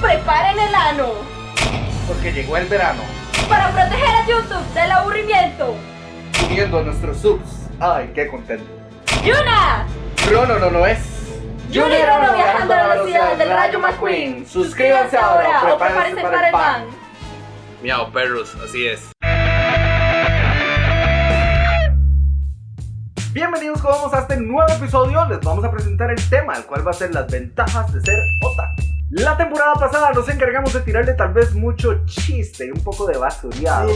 preparen el ano. Porque llegó el verano. Para proteger a YouTube del aburrimiento. Subiendo nuestros subs. Ay, qué contento. ¡Yuna! Rono no, no es. Yuna y Rono viajando a la velocidad del rayo McQueen. Suscríbanse ahora o prepárense para el pan. Miau, perros, así es. Bienvenidos como a este nuevo episodio. Les vamos a presentar el tema, el cual va a ser las ventajas de ser otaku. La temporada pasada nos encargamos de tirarle tal vez mucho chiste y un poco de basureado.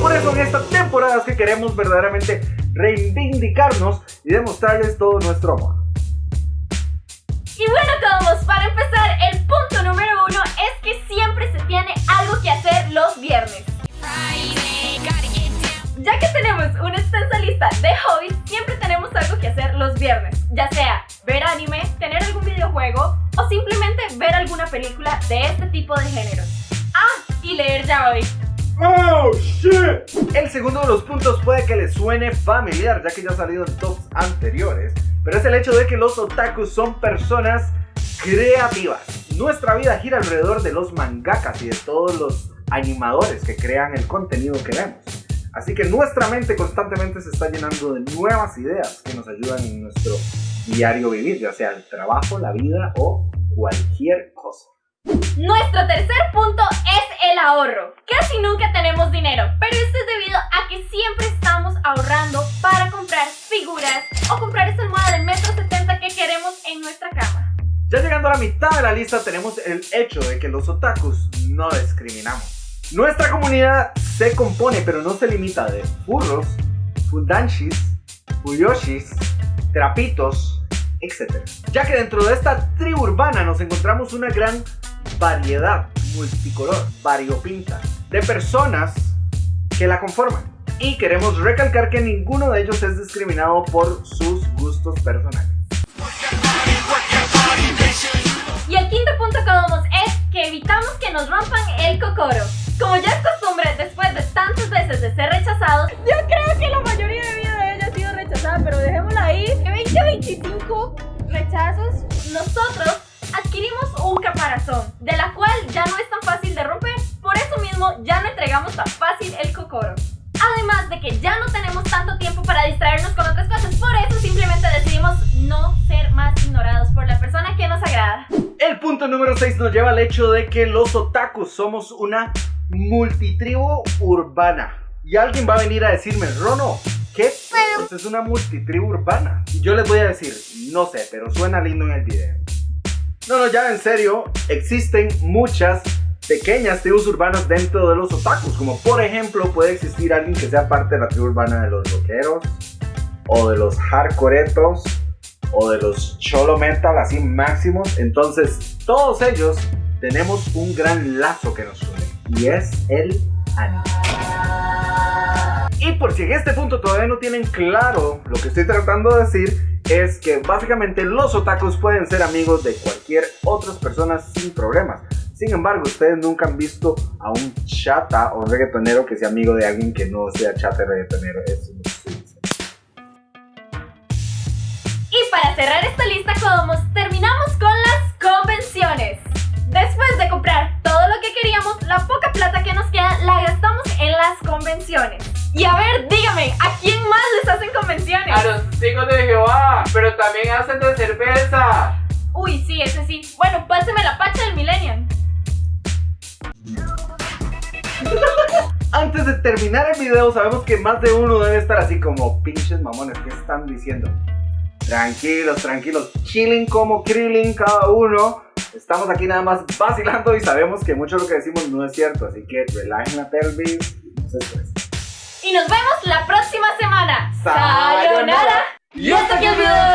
Por eso en esta temporada es que queremos verdaderamente reivindicarnos y demostrarles todo nuestro amor. Y bueno todos, para Ah, y leer ya hoy. ¡Oh, shit! El segundo de los puntos puede que les suene familiar, ya que ya ha salido en tops anteriores, pero es el hecho de que los otakus son personas creativas. Nuestra vida gira alrededor de los mangakas y de todos los animadores que crean el contenido que vemos. Así que nuestra mente constantemente se está llenando de nuevas ideas que nos ayudan en nuestro diario vivir, ya sea el trabajo, la vida o cualquier cosa. Nuestro tercer punto es el ahorro. Casi nunca tenemos dinero, pero esto es debido a que siempre estamos ahorrando para comprar figuras o comprar esa almohada de metro 70 que queremos en nuestra cama. Ya llegando a la mitad de la lista tenemos el hecho de que los otakus no discriminamos. Nuestra comunidad se compone, pero no se limita de furros, fundanshis, fuyoshis, trapitos, etc. Ya que dentro de esta tribu urbana nos encontramos una gran variedad multicolor, variopinta, de personas que la conforman. Y queremos recalcar que ninguno de ellos es discriminado por sus gustos personales. Y el quinto punto que vamos es que evitamos que nos rompan el cocoro. Como ya es costumbre, después de tantas veces de ser rechazados, yo creo que la mayoría de vida de ella ha sido rechazada, pero dejémosla ahí. De 20 a 25 rechazos, nosotros adquirimos un caparazón, de la cual ya no es tan fácil de romper, por eso mismo ya no entregamos tan fácil el cocoro. Además de que ya no tenemos tanto tiempo para distraernos con otras cosas, por eso simplemente decidimos no ser más ignorados por la persona que nos agrada. El punto número 6 nos lleva al hecho de que los otakus somos una multitribu urbana. Y alguien va a venir a decirme, Rono, ¿qué Esto es una multitribu urbana? Y yo les voy a decir, no sé, pero suena lindo en el video. No, no, ya en serio, existen muchas pequeñas tribus urbanas dentro de los otakus. Como por ejemplo, puede existir alguien que sea parte de la tribu urbana de los rockeros, o de los hardcoretos, o de los cholo metal así máximos. Entonces, todos ellos tenemos un gran lazo que nos une y es el anime. Y por si en este punto todavía no tienen claro lo que estoy tratando de decir, es que básicamente los otakus pueden ser amigos de cualquier otras personas sin problemas. Sin embargo, ustedes nunca han visto a un chata o reggaetonero que sea amigo de alguien que no sea chata y reggaetonero. Eso Y para cerrar esta lista, como terminamos con las convenciones. Después de comprar todo lo que queríamos, la poca plata que nos queda la gastamos en las convenciones. Y a ver, también hacen de cerveza. Uy, sí, ese sí. Bueno, páseme la pacha del Millennium. Antes de terminar el video, sabemos que más de uno debe estar así como pinches mamones. ¿Qué están diciendo? Tranquilos, tranquilos, chilling como Krillin cada uno. Estamos aquí nada más vacilando y sabemos que mucho de lo que decimos no es cierto, así que relajen la pelvis y no se estresen. Y nos vemos la próxima semana. ¡Sayonara! Y hasta aquí el video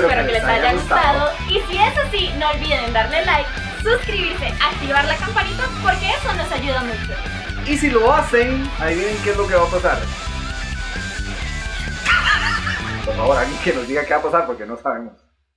espero que les haya gustado. Y si es así, no olviden darle like, suscribirse, activar la campanita porque eso nos ayuda mucho. Y si lo hacen, adivinen qué es lo que va a pasar. Por favor, alguien que nos diga qué va a pasar porque no sabemos.